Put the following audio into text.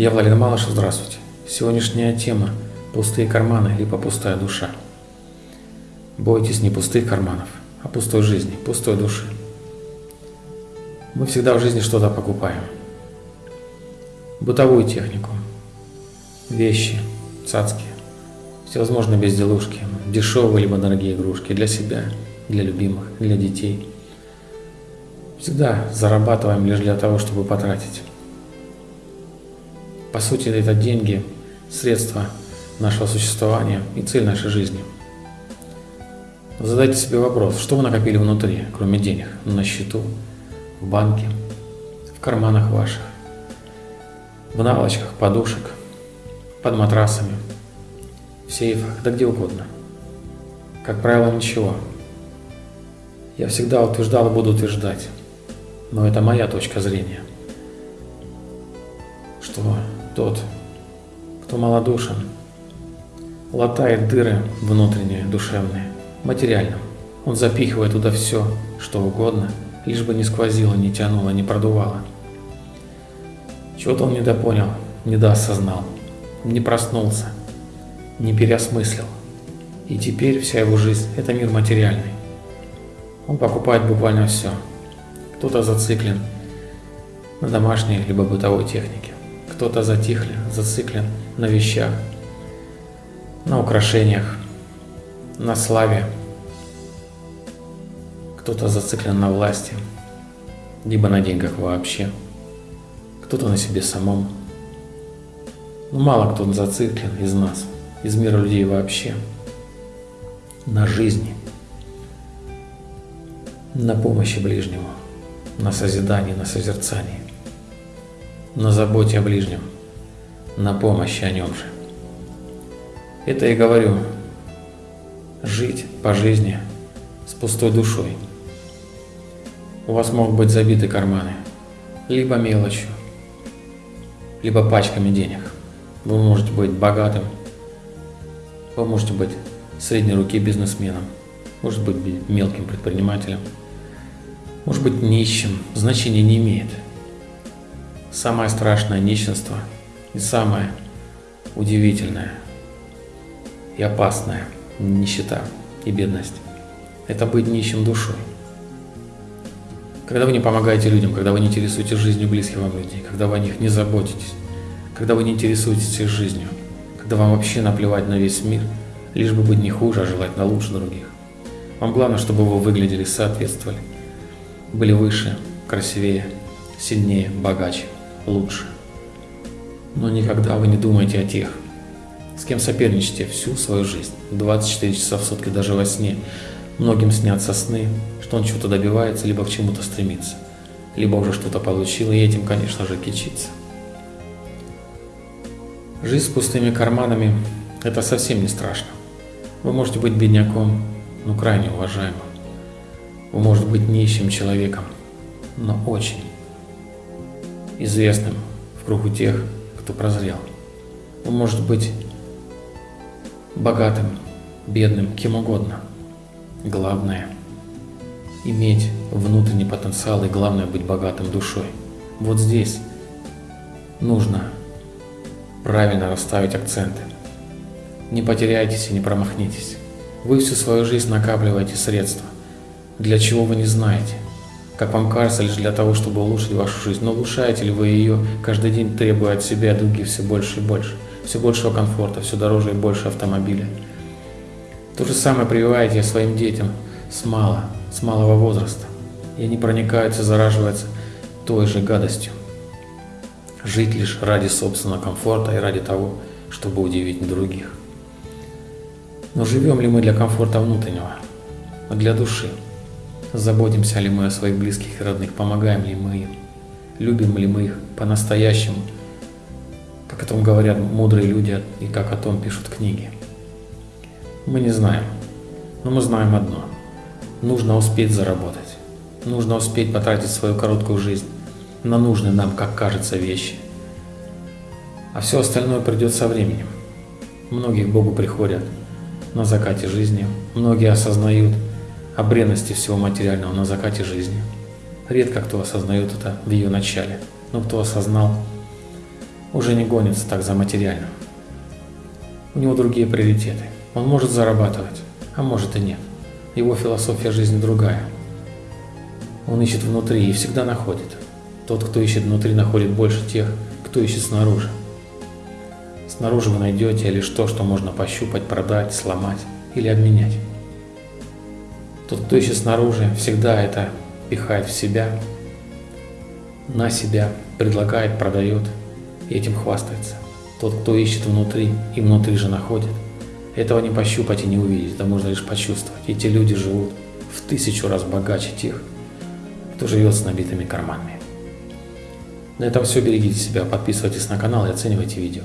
Я Владимир Малышев, здравствуйте. Сегодняшняя тема – пустые карманы либо пустая душа. Бойтесь не пустых карманов, а пустой жизни, пустой души. Мы всегда в жизни что-то покупаем. Бытовую технику, вещи, цацки, всевозможные безделушки, дешевые либо дорогие игрушки для себя, для любимых, для детей. Всегда зарабатываем лишь для того, чтобы потратить. По сути, это деньги, средства нашего существования и цель нашей жизни. Задайте себе вопрос, что вы накопили внутри, кроме денег, на счету, в банке, в карманах ваших, в наволочках, подушек, под матрасами, в сейфах, да где угодно. Как правило, ничего. Я всегда утверждал и буду утверждать, но это моя точка зрения, что тот, кто малодушен, латает дыры внутренние, душевные, материальным. Он запихивает туда все, что угодно, лишь бы не сквозило, не тянуло, не продувало. Чего-то он недопонял, недоосознал, не проснулся, не переосмыслил. И теперь вся его жизнь – это мир материальный. Он покупает буквально все. Кто-то зациклен на домашней либо бытовой технике кто-то затихли, зациклен на вещах, на украшениях, на славе, кто-то зациклен на власти, либо на деньгах вообще, кто-то на себе самом. Но ну, мало кто зациклен из нас, из мира людей вообще, на жизни, на помощи ближнему, на созидании, на созерцании на заботе о ближнем, на помощи о нем же. Это и говорю, жить по жизни с пустой душой. У вас могут быть забиты карманы, либо мелочью, либо пачками денег. Вы можете быть богатым, вы можете быть средней руки бизнесменом, может быть мелким предпринимателем, может быть нищим, значения не имеет – Самое страшное нищенство и самое удивительное и опасное нищета и бедность – это быть нищим душой. Когда вы не помогаете людям, когда вы не интересуетесь жизнью близких вам людей, когда вы о них не заботитесь, когда вы не интересуетесь их жизнью, когда вам вообще наплевать на весь мир, лишь бы быть не хуже, а желательно лучше других. Вам главное, чтобы вы выглядели, соответствовали, были выше, красивее, сильнее, богаче – лучше. Но никогда вы не думаете о тех, с кем соперничаете всю свою жизнь, 24 часа в сутки даже во сне. Многим снятся сны, что он чего-то добивается, либо к чему-то стремится, либо уже что-то получил, и этим, конечно же, кичится. Жизнь с пустыми карманами – это совсем не страшно. Вы можете быть бедняком, но крайне уважаемым. Вы можете быть нищим человеком, но очень, известным в кругу тех, кто прозрел. Он может быть богатым, бедным, кем угодно. Главное – иметь внутренний потенциал и главное – быть богатым душой. Вот здесь нужно правильно расставить акценты. Не потеряйтесь и не промахнитесь. Вы всю свою жизнь накапливаете средства, для чего вы не знаете – как вам кажется, лишь для того, чтобы улучшить вашу жизнь. Но улучшаете ли вы ее каждый день, требуя от себя других все больше и больше, все большего комфорта, все дороже и больше автомобиля. То же самое прививаете своим детям с мала, с малого возраста. И они проникаются, зараживаются той же гадостью. Жить лишь ради собственного комфорта и ради того, чтобы удивить других. Но живем ли мы для комфорта внутреннего, для души? Заботимся ли мы о своих близких и родных, помогаем ли мы им, любим ли мы их по-настоящему, как о том говорят мудрые люди и как о том пишут книги. Мы не знаем, но мы знаем одно. Нужно успеть заработать, нужно успеть потратить свою короткую жизнь на нужные нам, как кажется, вещи. А все остальное придет со временем. Многие к Богу приходят на закате жизни, многие осознают – о бренности всего материального на закате жизни. Редко кто осознает это в ее начале, но кто осознал, уже не гонится так за материальным. У него другие приоритеты. Он может зарабатывать, а может и нет. Его философия жизни другая. Он ищет внутри и всегда находит. Тот, кто ищет внутри, находит больше тех, кто ищет снаружи. Снаружи вы найдете лишь то, что можно пощупать, продать, сломать или обменять. Тот, кто ищет снаружи, всегда это пихает в себя, на себя, предлагает, продает и этим хвастается. Тот, кто ищет внутри и внутри же находит, этого не пощупать и не увидеть, это можно лишь почувствовать. Эти люди живут в тысячу раз богаче тех, кто живет с набитыми карманами. На этом все. Берегите себя, подписывайтесь на канал и оценивайте видео.